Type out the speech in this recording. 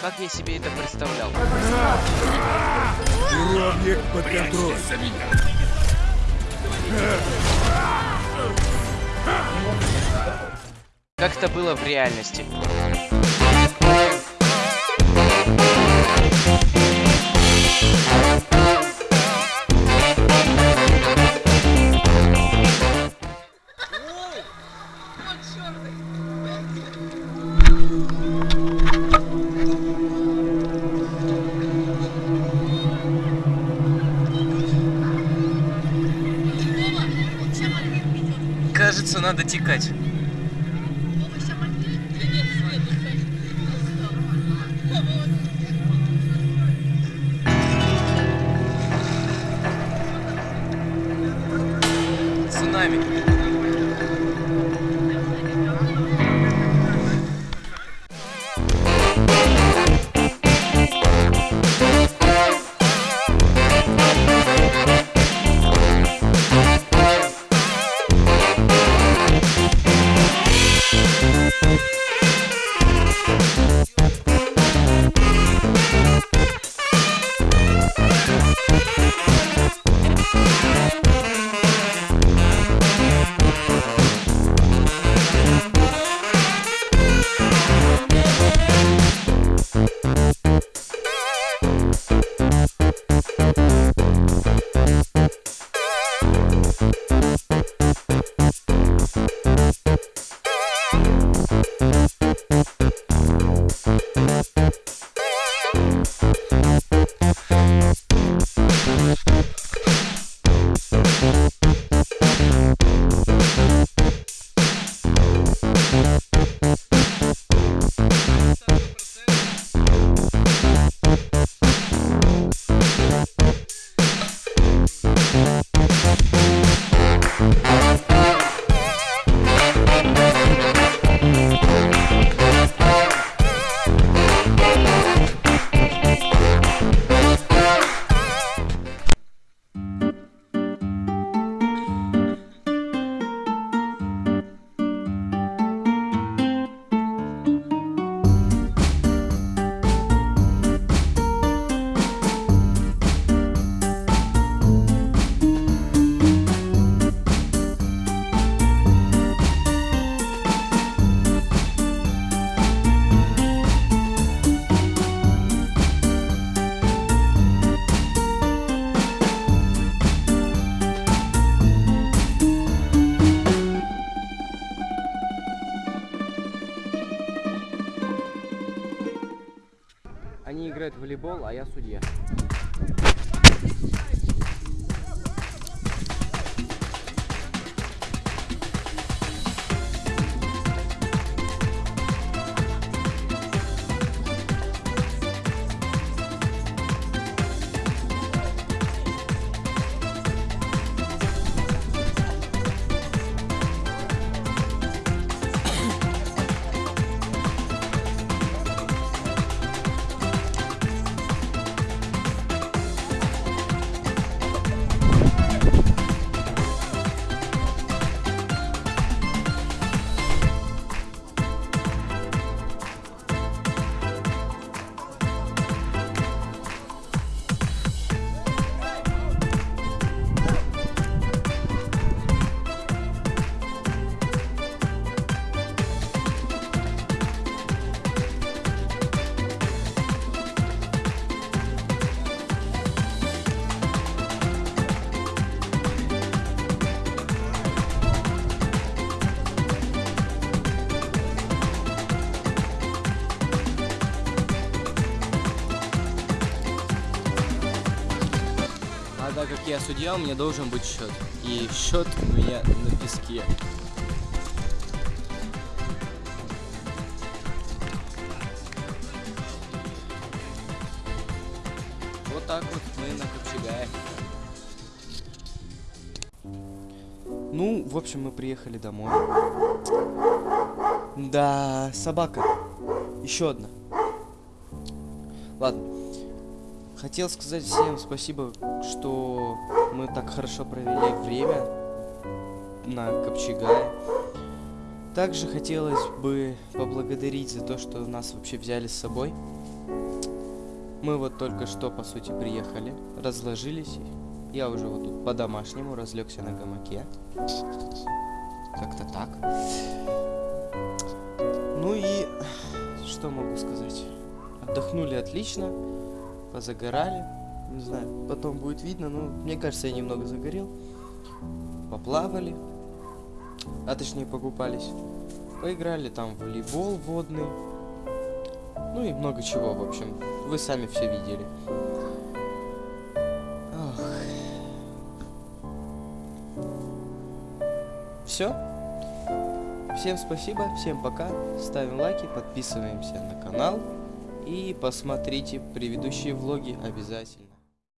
Как я себе это представлял? Объект под контроль. Как это было в реальности? Надо текать. Они играют в волейбол, а я судья. Я судья, у меня должен быть счет. И счет у меня на песке. Вот так вот мы на Копчегае. Ну, в общем, мы приехали домой. Да, собака. Еще одна. Ладно. Хотел сказать всем спасибо, что мы так хорошо провели время на Копчегае. Также хотелось бы поблагодарить за то, что нас вообще взяли с собой. Мы вот только что, по сути, приехали, разложились. Я уже вот тут по-домашнему разлегся на гамаке. Как-то так. Ну и что могу сказать? Отдохнули отлично, позагорали. Не знаю, потом будет видно, но мне кажется, я немного загорел. Поплавали, а точнее покупались. Поиграли там в волейбол водный. Ну и много чего, в общем. Вы сами все видели. Все. Всем спасибо, всем пока. Ставим лайки, подписываемся на канал. И посмотрите предыдущие влоги обязательно.